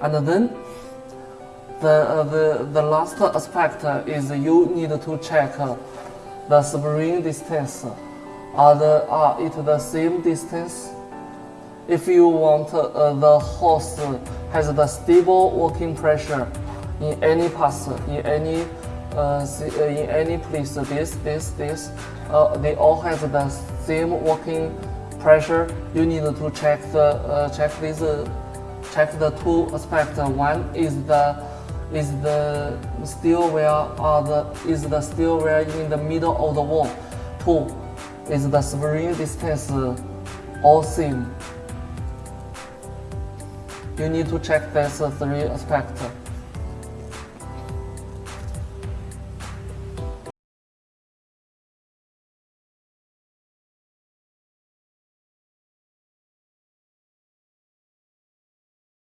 And then the, uh, the, the last aspect is you need to check the spring distance. Are, the, are it the same distance? If you want uh, the horse has the stable working pressure in any path, in any uh, in any place, this, this, this, uh, they all have the same working pressure. You need to check the uh, check this check the two aspects. One is the is the steel wire or the is the steel wire in the middle of the wall. Two is the spring distance all same. You need to check these three aspects.